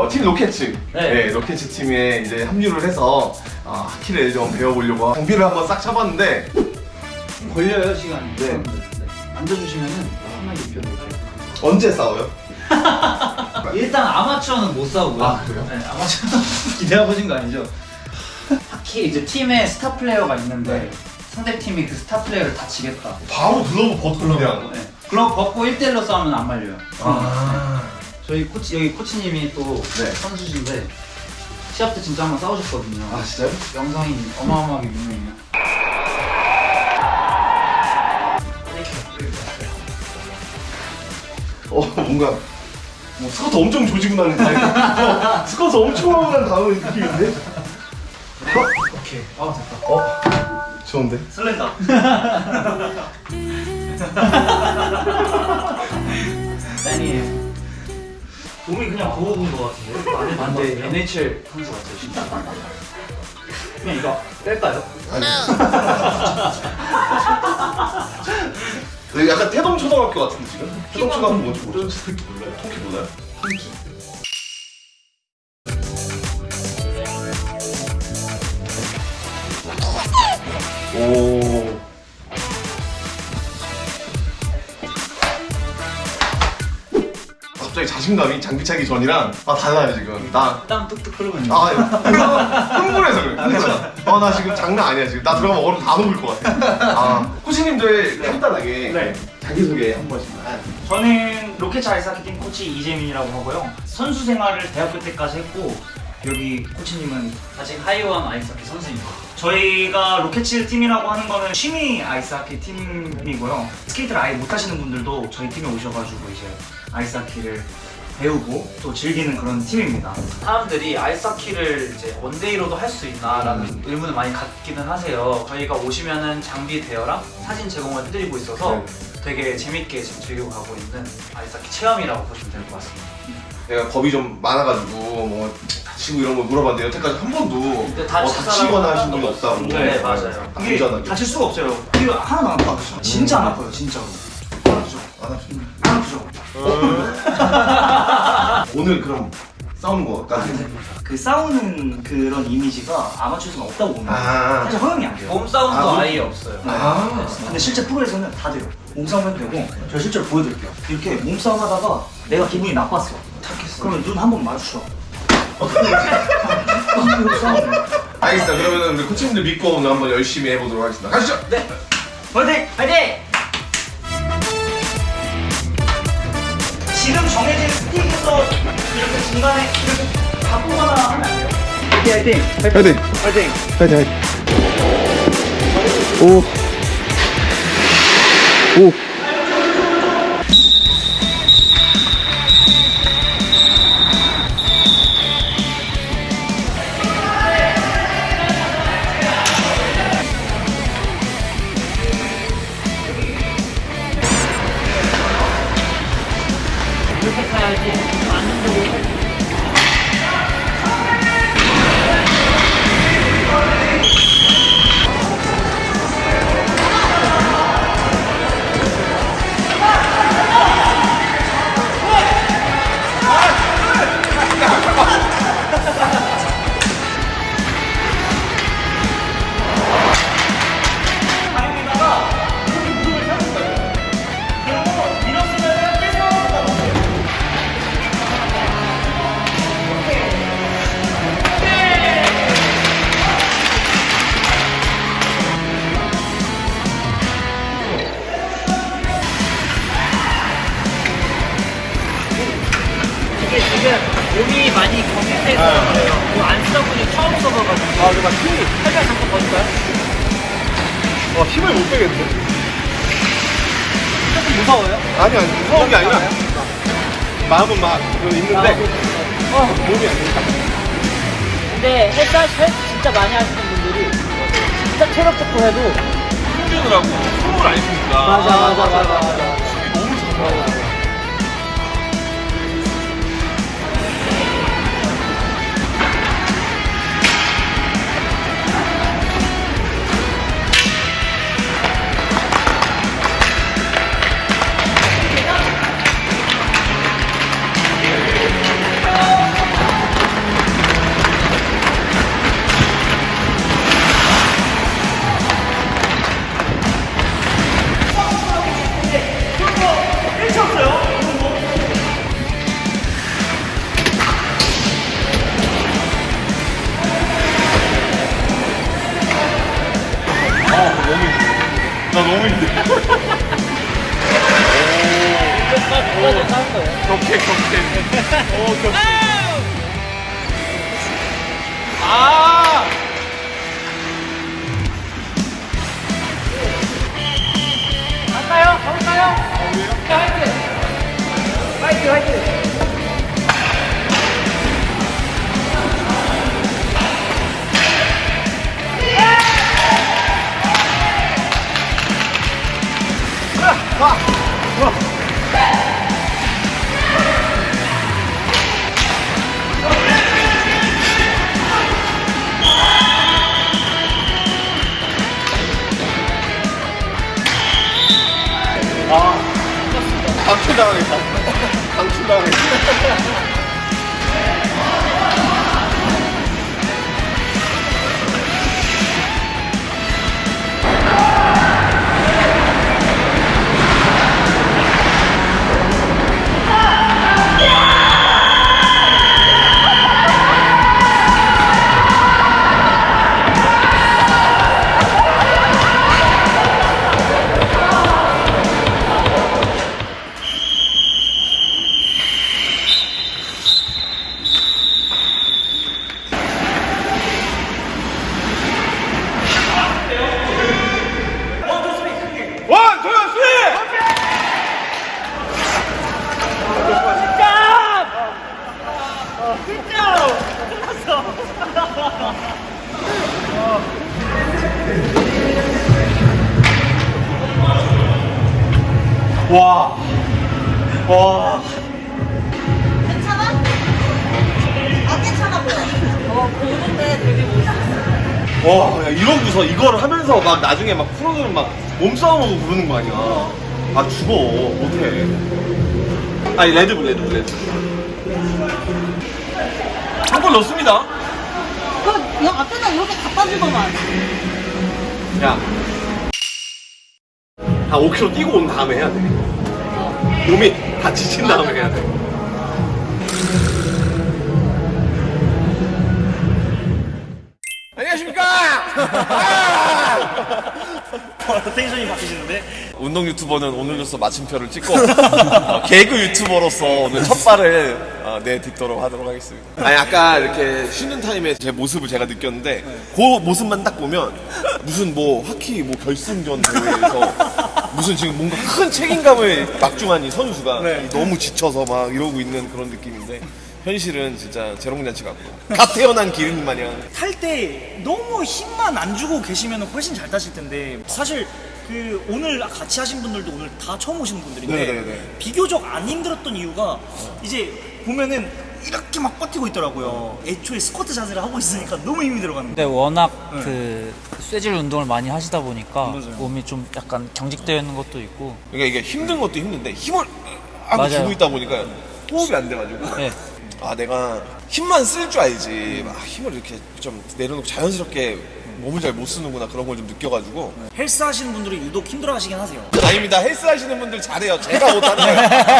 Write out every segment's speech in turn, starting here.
어, 팀 로켓츠 네. 네, 로켓츠 팀에 이제 합류를 해서 어, 하키를 좀 배워보려고 장비를 한번 싹 차봤는데 걸려요 시간이. 네. 앉아주시면은 편하게 입혀드릴게요. 언제 싸워요? 일단 아마추어는 못 싸우고요. 아, 그래요? 네, 아마추어 기대해보신 거 아니죠? 하키 이제 팀에 스타 플레이어가 있는데 네. 상대 팀이 그 스타 플레이어를 다치게 했다. 바로 글러브 벗고 그냥 네. 그럼 벗고 1대1로 싸우면 안 말려요. 아 저희 코치 여기 코치님이 또 네. 선수신데 시합 때 진짜 한번 싸우셨거든요. 아, 진짜요? 영상이 어마어마하게 유명해요. 어 뭔가 뭐 스쿼트 엄청 조지고 나는 어, 스쿼트 엄청 하고 난 다음에 느낌인데? 어? 오케이. 아 됐다. 어? 좋은데? 설렌다. 그냥 부어본 것 같은데? 안에 아, 근데 NHL 선수 같아요 진짜. 그냥 이거 뺄까요? 아니 네, 약간 태동 초등학교 같은데 지금? 태동 초등학교 뭔지 모르죠? 몰라요? 통키 몰라요? 통키 갑자기 자신감이 장비 차기 전이랑 아 달라요 지금 나 땀 뚝뚝 흐르고 있는. 아, 흥분해서 그래. 흥분해서. 아, 나 지금 장난 아니야 지금. 나 들어가면 얼음 다 녹을 것 같아. 아, 코치님들 간단하게 네. 자기소개 한 번씩. 저는 로켓 아이스하키팀 코치 이재민이라고 하고요. 선수 생활을 대학교 때까지 했고 여기 코치님은 아직 하이원 아이스하키 선수입니다. 저희가 로켓츠 팀이라고 하는 거는 취미 아이스하키 팀이고요. 스케이트를 아예 못하시는 분들도 저희 팀에 오셔가지고 이제 아이스하키를 배우고 또 즐기는 그런 팀입니다. 사람들이 아이스하키를 이제 one day로도 할 수 있나 라는 의문을 많이 갖기는 하세요. 저희가 오시면은 장비 대여랑 사진 제공을 해드리고 있어서 네. 되게 재밌게 지금 즐기고 가고 있는 아이스하키 체험이라고 보시면 될 것 같습니다. 내가 겁이 좀 많아가지고 뭐 다치고 이런 거 물어봤는데 여태까지 한 번도 근데 어, 다치거나 하신 분이 없다고. 네, 맞아요. 이게. 다칠 수가 없어요. 이거 하나도 안 아파요. 진짜 안 아파요, 진짜로. 안 아프죠? 안 하시네. 안 아프죠? 오늘 그럼 싸우는 거까지. 그 싸우는 그런 이미지가 아마추어에서는 없다고 봅니다. 아. 사실 허용이 안 돼요. 몸싸움도 아, 아, 예 없어요. 아. 근데 실제 프로에서는 다 돼요. 몸싸움 해도 되고 제가 실제로 보여드릴게요. 이렇게 몸싸움 하다가 내가 기분이 나빴어. 그러면 눈 한 번 마주쳐. 싸움. 알겠습니다. 그러면 우리 코치님들 믿고 오늘 한번 열심히 해보도록 하겠습니다. 가시죠. 네. 화이팅! 화이팅! 지금 정해진 스틱에서 이렇게 중간에 이렇게 바꾸거나 하면 안 돼요. 화이팅! 화이팅! 파이팅! 화이팅! 파이팅! 파이팅! 오! 오! 경직돼 있어서 그래요. 뭐안 쓰다 보니 처음 써봐가지고. 아, 그막 힘이 살짝 잠깐 버릴까요? 와, 힘을 못 빼겠는데. 조금 무서워요? 아니, 아니, 무서운 게 아니라 마음은 막 있는데 몸이 안 되니까. 근데 헬스, 헬스 진짜 많이 하시는 분들이 진짜 체력 좋고 해도 힘들더라고. 숨을 안 쉬니까. 맞아 맞아 맞아 맞아 너무 좋더 오 격해. 아! 갈까요? 가볼까요? 화이팅! 화이팅 화이팅! 와, 야, 이러고서 이걸 하면서 막 나중에 막 프로그램 막 몸싸움하고 부르는 거 아니야. 아, 죽어. 못해. 아니, 레드불, 레드불, 레드불. 한골 넣습니다. 그, 여 앞에다 이렇게 갖다 주더만. 야. 한 5km 뛰고 온 다음에 해야 돼. 몸이 다 지친 다음에 해야 돼. 텐션이 바뀌시는데? 운동 유튜버는 오늘로써 마침표를 찍고 어, 개그 유튜버로서 오늘 첫 발을 어, 내딛도록 하도록 하겠습니다. 아니 아까 이렇게 쉬는 타임에 제 모습을 제가 느꼈는데 그 모습만 딱 보면 무슨 뭐 하키 뭐 결승전 대회에서 무슨 지금 뭔가 큰 책임감을 막중한 이 선수가 너무 지쳐서 막 이러고 있는 그런 느낌인데 현실은 진짜 재롱잔치 같고 갓 태어난 기린 마냥 탈 때 너무 힘만 안 주고 계시면 훨씬 잘 타실 텐데 사실 그 오늘 같이 하신 분들도 오늘 다 처음 오시는 분들인데 네네네. 비교적 안 힘들었던 이유가 이제 보면은 이렇게 막 버티고 있더라고요. 애초에 스쿼트 자세를 하고 있으니까 너무 힘이 들어가는 근데. 워낙 네. 그 쇠질 운동을 많이 하시다 보니까 맞아요. 몸이 좀 약간 경직되어 있는 것도 있고 그러니까 이게 힘든 것도 힘든데 힘을 하고 맞아요. 주고 있다 보니까 호흡이 안 돼가지고 네. 아 내가 힘만 쓸 줄 알지. 막 힘을 이렇게 좀 내려놓고 자연스럽게 몸을 잘 못 쓰는구나 그런 걸 좀 느껴가지고. 헬스 하시는 분들이 유독 힘들어 하시긴 하세요. 아닙니다. 헬스 하시는 분들 잘해요. 제가 못하는 거예요.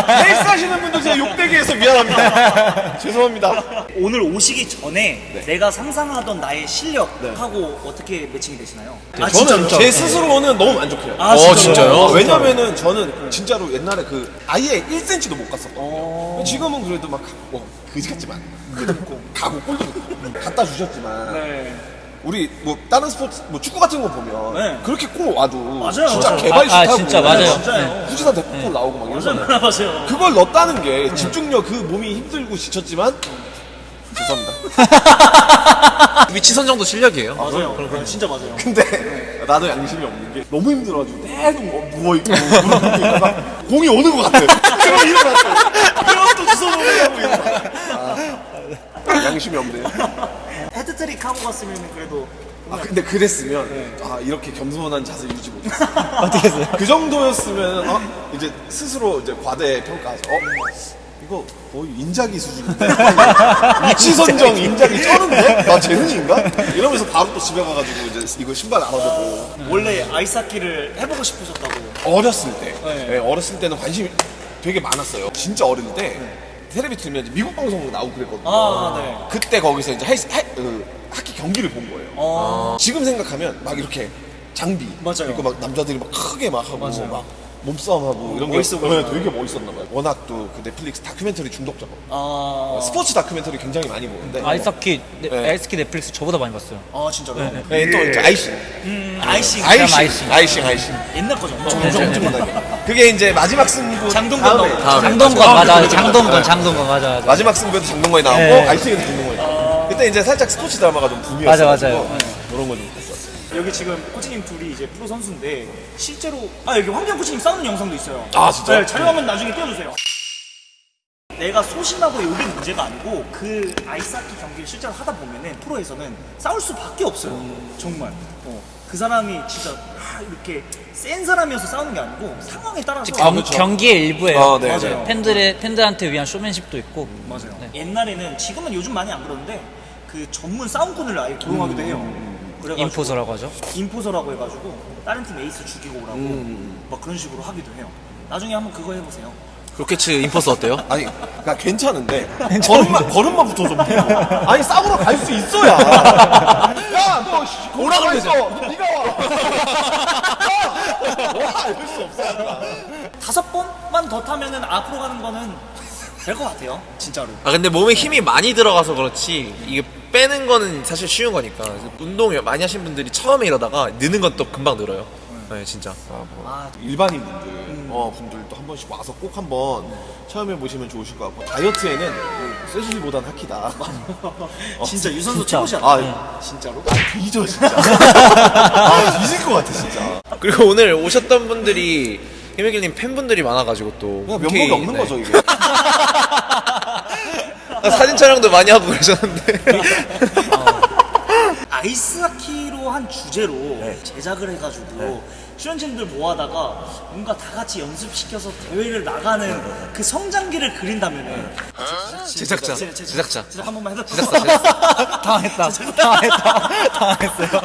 헬스 하시는 분들 제가 욕되게 해서 미안합니다. 죄송합니다. 오늘 오시기 전에 네. 내가 상상하던 나의 실력하고 어떻게 매칭이 되시나요? 아, 저는 진짜로? 제 스스로는 너무 만족해요. 아, 진짜요? 어, 왜냐면은 저는 진짜로 옛날에 그 아예 1cm도 못 갔었거든요. 지금은 그래도 막 뭐, 그지 같지만. 그래도 있고. 가고 골도 있고. 갖다 주셨지만. 네. 우리 뭐 다른 스포츠 뭐 축구 같은 거 보면 네. 그렇게 골 와도 맞아요, 진짜 맞아요. 개발슛 아, 아, 하고 진짜 맞아요. 진짜요. 후지산 대포골 나오고 막 이러잖아요 맞아요. 그걸 넣었다는 게 집중력 그 몸이 힘들고 지쳤지만 죄송합니다 위치 선정도 실력이에요. 맞아요. 그럼 진짜 맞아요. 근데 나도 양심이 없는 게 너무 힘들어가지고 계속 뭐 누워 있고 꿇고 있다가 공이 오는 것 같아 그럼 일어났어 그럼 또 주워 먹으려고 일어나 아, 양심이 없네 해트트릭 하고 갔으면 그래도 아 근데 그랬으면 아 이렇게 겸손한 자세 유지 못했어 어떻게 했어요? 그 정도였으면 어? 이제 스스로 이제 과대 평가해서 어? 이거 거의 인자기 수준인데 위치 선정 인자기 쩌는데? 나 재능인가? 이러면서 바로 또 집에 가가지고 이제 이거 신발 알아보고 원래 아이스하키를 해보고 싶으셨다고. 어렸을 때 네. 네, 어렸을 때는 관심이 되게 많았어요 진짜 어릴 때 텔레비 틀면 이제 미국 방송 나오고 그랬거든요 아, 네. 그때 거기서 이제 헬스, 하, 그, 하키 경기를 본 거예요 어. 지금 생각하면 막 이렇게 장비 맞아요. 그리고 막 남자들이 막 크게 막 하고 맞아요. 막 몸싸움하고 이런 게 멋있어 네, 보이더라고요. 되게 멋있었나 봐요. 워낙 또 그 넷플릭스 다큐멘터리 중독자고 아, 스포츠 다큐멘터리 굉장히 많이 보는데 아이스하키 네, 네. 아이스하키 넷플릭스 저보다 많이 봤어요. 아 진짜로? 네, 또 이렇게 아이싱 아이싱 아이싱 아이싱. 아이싱 아이싱 옛날 거죠. 엄청 엄청 엄청나게 그게 이제 마지막 승부 장동건 다음에 나오고. 다음에 장동건. 맞아. 장동건, 네. 장동건 맞아, 맞아. 마지막 승부에도 장동건이 나오고 네. 아이싱에도 장동건이 나오고 그때 이제 살짝 스포츠 드라마가 좀 맞아, 붐이었어요 맞아요. 그런 거좀 여기 지금 코치님 둘이 이제 프로 선수인데 실제로 아 여기 황경 코치님 싸우는 영상도 있어요. 아, 진짜요? 네, 자료화면 나중에 띄워주세요. 내가 소심하고 여기 문제가 아니고 그 아이스하키 경기를 실제로 하다 보면은 프로에서는 싸울 수밖에 없어요. 정말. 어, 그 사람이 진짜 아, 이렇게 센 사람이어서 싸우는 게 아니고 상황에 따라서 경, 경기의 일부예요. 아, 네, 맞아요. 네. 팬들의 팬들한테 위한 쇼맨십도 있고. 맞아요. 네. 옛날에는 지금은 요즘 많이 안 그러는데 그 전문 싸움꾼을 아예 고용하기도 해요. 그래가지고 enforcer라고 하죠. enforcer라고 해가지고 다른 팀 에이스 죽이고 오라고 막 그런 식으로 하기도 해요. 나중에 한번 그거 해보세요. 로켓츠 enforcer 어때요? 아니, 그러니까 괜찮은데 걸음만 걸음만 붙어서 뭐. 아니 싸우러 갈 수 있어야. 야, 너 씨, 오라 그랬어. 너 네가 와. 와, 이럴 수 없어. 다섯 번만 더 타면은 앞으로 가는 거는 될 것 같아요. 진짜로. 아 근데 몸에 힘이 많이 들어가서 그렇지 이게 빼는 거는 사실 쉬운 거니까 운동 많이 하신 분들이 처음에 이러다가 느는 건 또 금방 늘어요. 네 진짜. 아, 일반인 분들, 어, 분들도 한 번씩 와서 꼭 한번 체험해 보시면 좋으실 것 같고 다이어트에는 쇠질보단 하키다. 진짜 유선수 진짜. 최고지 아, 않아요? 진짜로? 뒤져 진짜. 아, 뒤질 것 같아 진짜. 그리고 오늘 오셨던 분들이 희명길님 팬분들이 많아가지고 또 그냥 면목이 없는 네. 거죠 이게. 아, 사진 촬영도 많이 하고 그러셨는데. 아이스하키로 한 주제로 제작을 해가지고 출연진들 모아다가 뭔가 다 같이 연습시켜서 대회를 나가는 그 성장기를 그린다면은 제작자, 제- 제- 제작자. 제작 한 번만 해도 당했다. 당했다. 당했어요.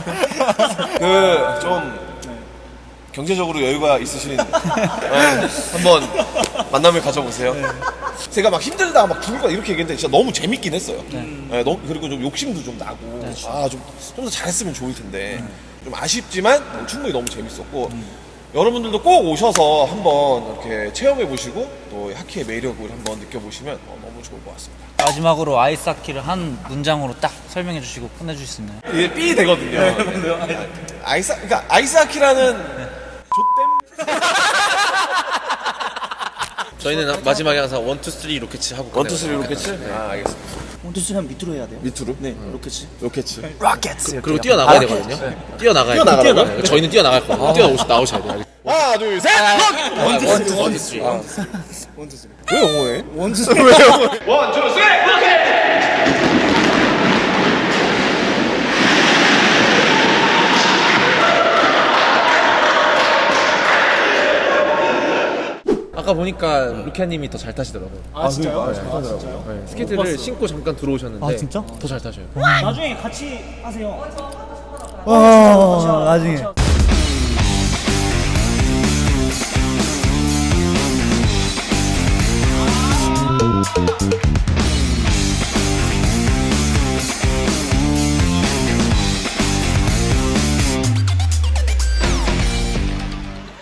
그 좀 경제적으로 여유가 있으신 네, 한번 만남을 가져보세요. 제가 막 힘들다 막 죽을 거 이렇게 얘기했는데 진짜 너무 재밌긴 했어요. 네, 너무 그리고 좀 욕심도 좀 나고. 아 좀 좀 더 잘했으면 좋을 텐데. 좀 아쉽지만 충분히 너무 재밌었고. 여러분들도 꼭 오셔서 한번 이렇게 체험해 보시고 또 하키의 매력을 한번 느껴보시면 어, 너무 좋을 것 같습니다. 마지막으로 아이스하키를 한 문장으로 딱 설명해 주시고 끝내 주실 수 있나요? 이게 삐 되거든요. 아이스 그러니까 아이스하키라는 저희는 마지막에 항상 one two three 로켓츠 하고 one two three. 로켓츠? 아 알겠습니다. one two three면 밑으로 해야 돼요. 밑으로? 네, 로켓이. 로켓츠. 로켓. 그리고 뛰어나가야 되거든요. 뛰어나가야 돼요. 뛰어나가라고요? 네, 저희는 뛰어나갈 거예요. 뛰어나오시 나오셔야 돼요. 하나 둘 셋. one two three one two three. 왜 영어해? 아까 보니까 루키아님이 더 잘 타시더라고요. 아, 진짜요? 네, 스케이트를 신고 잠깐 들어오셨는데 아, 진짜? 더 잘 타셔요. 나중에 같이 하세요. 어, 나중에.